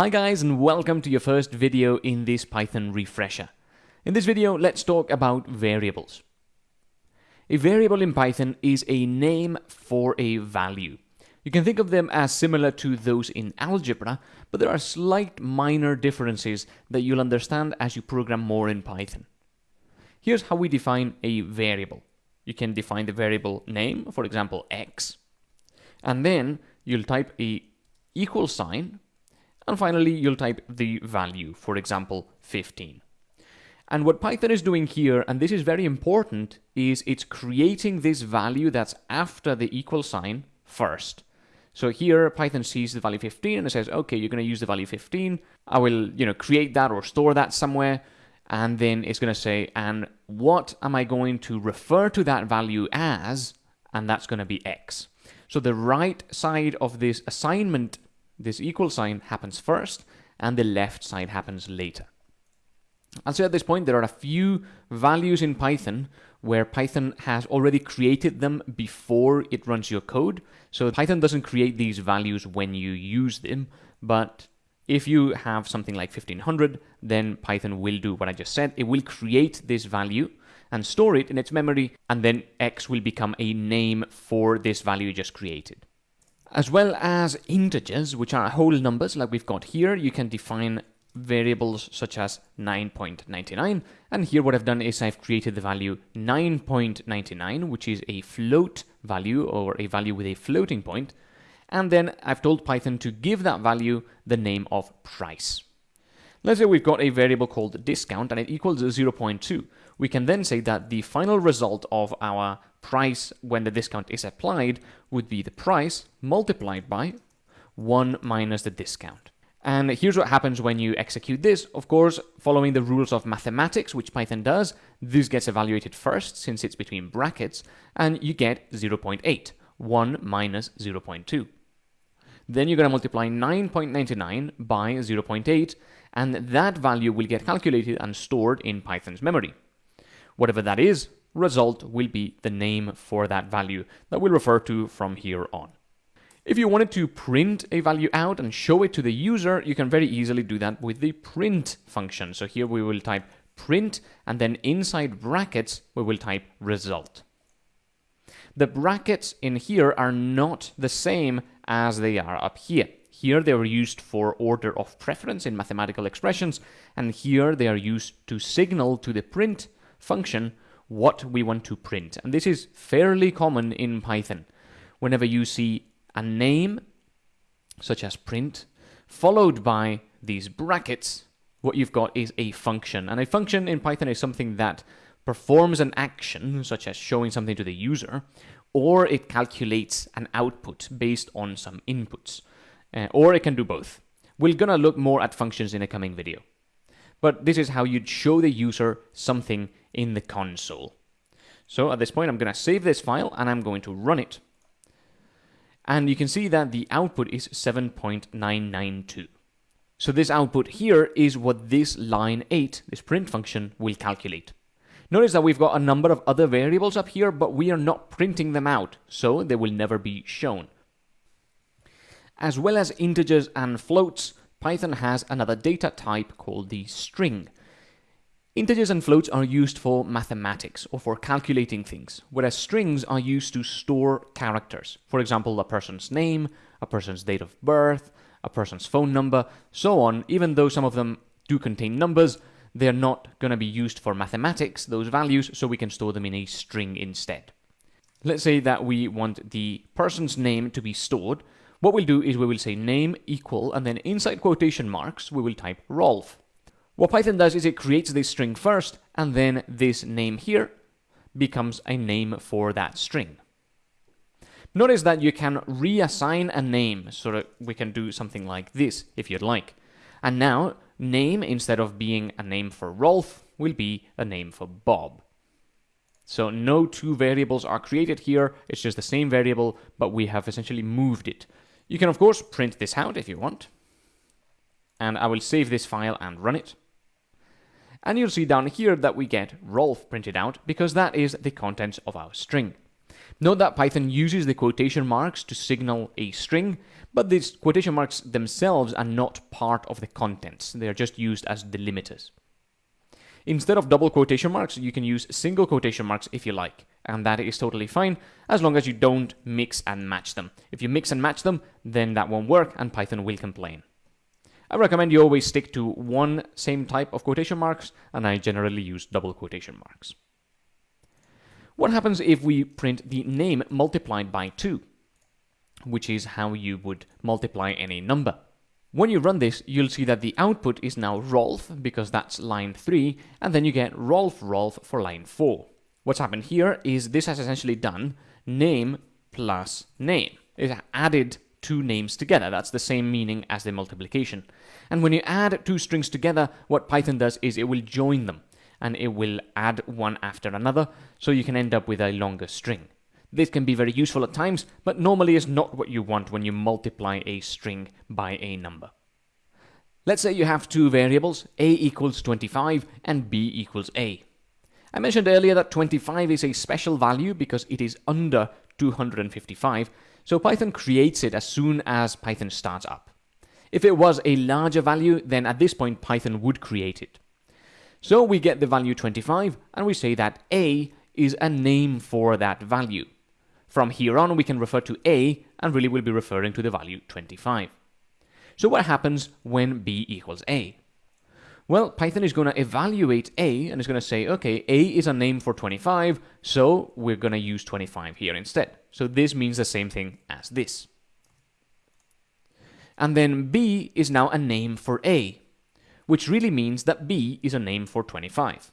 Hi guys and welcome to your first video in this Python refresher. In this video, let's talk about variables. A variable in Python is a name for a value. You can think of them as similar to those in algebra, but there are slight minor differences that you'll understand as you program more in Python. Here's how we define a variable. You can define the variable name, for example, x, and then you'll type a equal sign and finally, you'll type the value, for example, 15. And what Python is doing here, and this is very important, is it's creating this value that's after the equal sign first. So here Python sees the value 15 and it says, okay, you're going to use the value 15. I will, you know, create that or store that somewhere. And then it's going to say, and what am I going to refer to that value as? And that's going to be X. So the right side of this assignment this equal sign happens first and the left side happens later. And so at this point, there are a few values in Python where Python has already created them before it runs your code. So Python doesn't create these values when you use them, but if you have something like 1500, then Python will do what I just said. It will create this value and store it in its memory, and then x will become a name for this value you just created. As well as integers, which are whole numbers like we've got here, you can define variables such as 9.99 and here what I've done is I've created the value 9.99 which is a float value or a value with a floating point and then I've told Python to give that value the name of price. Let's say we've got a variable called discount and it equals 0.2. We can then say that the final result of our price when the discount is applied would be the price multiplied by 1 minus the discount. And here's what happens when you execute this. Of course, following the rules of mathematics, which Python does, this gets evaluated first since it's between brackets, and you get 0.8, 1 minus 0.2. Then you're going to multiply 9.99 by 0.8, and that value will get calculated and stored in Python's memory. Whatever that is, result will be the name for that value that we'll refer to from here on. If you wanted to print a value out and show it to the user, you can very easily do that with the print function. So here we will type print and then inside brackets we will type result. The brackets in here are not the same as they are up here. Here they are used for order of preference in mathematical expressions and here they are used to signal to the print function what we want to print. And this is fairly common in Python. Whenever you see a name, such as print, followed by these brackets, what you've got is a function. And a function in Python is something that performs an action, such as showing something to the user, or it calculates an output based on some inputs. Uh, or it can do both. We're gonna look more at functions in a coming video. But this is how you'd show the user something in the console. So at this point, I'm going to save this file and I'm going to run it. And you can see that the output is 7.992. So this output here is what this line 8, this print function, will calculate. Notice that we've got a number of other variables up here, but we are not printing them out, so they will never be shown. As well as integers and floats, Python has another data type called the string. Integers and floats are used for mathematics or for calculating things, whereas strings are used to store characters. For example, a person's name, a person's date of birth, a person's phone number, so on. Even though some of them do contain numbers, they're not going to be used for mathematics, those values, so we can store them in a string instead. Let's say that we want the person's name to be stored, what we'll do is we will say name equal, and then inside quotation marks, we will type Rolf. What Python does is it creates this string first, and then this name here becomes a name for that string. Notice that you can reassign a name, so that we can do something like this, if you'd like. And now, name, instead of being a name for Rolf, will be a name for Bob. So no two variables are created here, it's just the same variable, but we have essentially moved it. You can, of course, print this out if you want. And I will save this file and run it. And you'll see down here that we get Rolf printed out because that is the contents of our string. Note that Python uses the quotation marks to signal a string, But these quotation marks themselves are not part of the contents. They are just used as delimiters. Instead of double quotation marks, you can use single quotation marks if you like, and that is totally fine as long as you don't mix and match them. If you mix and match them, then that won't work and Python will complain. I recommend you always stick to one same type of quotation marks, and I generally use double quotation marks. What happens if we print the name multiplied by 2? Which is how you would multiply any number. When you run this, you'll see that the output is now Rolf, because that's line 3, and then you get Rolf Rolf for line 4. What's happened here is this has essentially done name plus name. It added two names together. That's the same meaning as the multiplication. And when you add two strings together, what Python does is it will join them, and it will add one after another, so you can end up with a longer string. This can be very useful at times, but normally is not what you want when you multiply a string by a number. Let's say you have two variables, a equals 25 and b equals a. I mentioned earlier that 25 is a special value because it is under 255, so Python creates it as soon as Python starts up. If it was a larger value, then at this point Python would create it. So we get the value 25 and we say that a is a name for that value. From here on, we can refer to a, and really we'll be referring to the value 25. So what happens when b equals a? Well, Python is going to evaluate a, and it's going to say, okay, a is a name for 25, so we're going to use 25 here instead. So this means the same thing as this. And then b is now a name for a, which really means that b is a name for 25.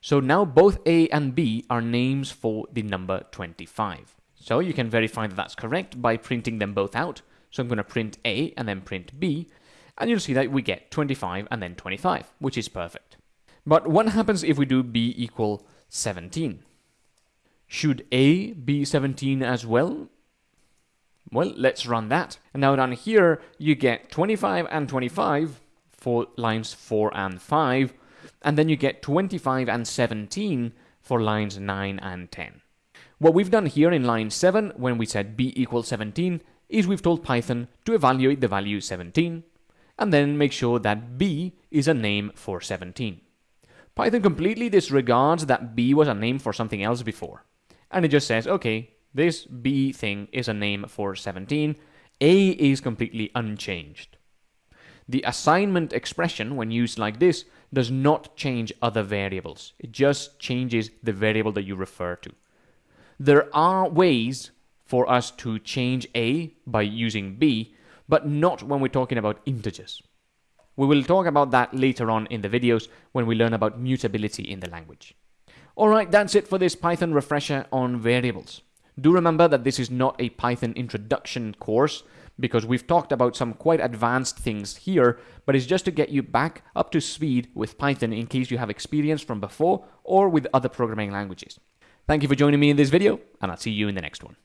So now both a and b are names for the number 25. So you can verify that that's correct by printing them both out. So I'm going to print A and then print B, and you'll see that we get 25 and then 25, which is perfect. But what happens if we do B equal 17? Should A be 17 as well? Well, let's run that. And now down here, you get 25 and 25 for lines 4 and 5, and then you get 25 and 17 for lines 9 and 10. What we've done here in line 7, when we said b equals 17, is we've told Python to evaluate the value 17, and then make sure that b is a name for 17. Python completely disregards that b was a name for something else before, and it just says, okay, this b thing is a name for 17, a is completely unchanged. The assignment expression, when used like this, does not change other variables. It just changes the variable that you refer to. There are ways for us to change a by using b, but not when we're talking about integers. We will talk about that later on in the videos when we learn about mutability in the language. Alright, that's it for this Python refresher on variables. Do remember that this is not a Python introduction course because we've talked about some quite advanced things here, but it's just to get you back up to speed with Python in case you have experience from before or with other programming languages. Thank you for joining me in this video, and I'll see you in the next one.